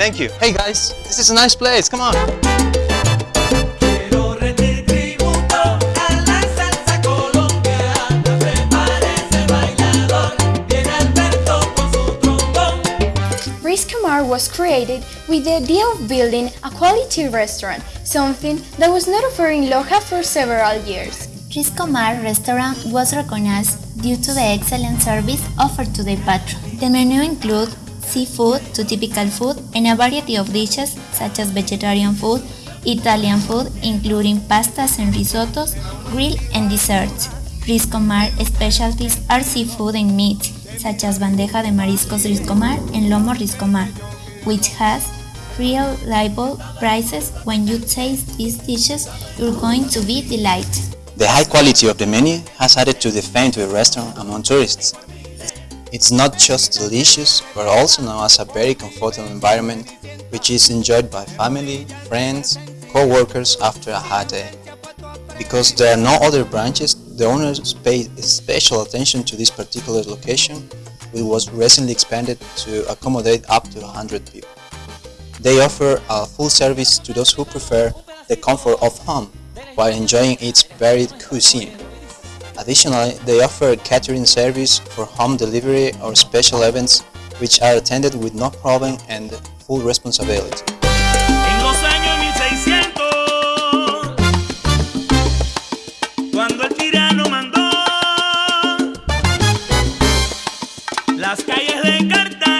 Thank you. Hey guys, this is a nice place. Come on. Quiero rendir tributo a la salsa colombiana. Prepárese bailador, viene Alberto con su trombón. Riscomar was created with the idea of building a quality restaurant, something that was not offered in Loja for several years. Riscomar restaurant was recognized due to the excellent service offered to the patron. The menu includes seafood to typical food and a variety of dishes such as vegetarian food, Italian food including pastas and risottos, grill and desserts. Riscomar specialties are seafood and meat such as bandeja de mariscos Riscomar and lomo Riscomar, which has real reliable prices. When you taste these dishes, you're going to be delighted. The high quality of the menu has added to the fame to the restaurant among tourists. It's not just delicious, but also known as a very comfortable environment which is enjoyed by family, friends, co-workers after a hard day. Because there are no other branches, the owners paid special attention to this particular location, which was recently expanded to accommodate up to 100 people. They offer a full service to those who prefer the comfort of home while enjoying its varied cuisine. Additionally, they offer catering service for home delivery or special events which are attended with no problem and full responsibility. las calles de Cartagena.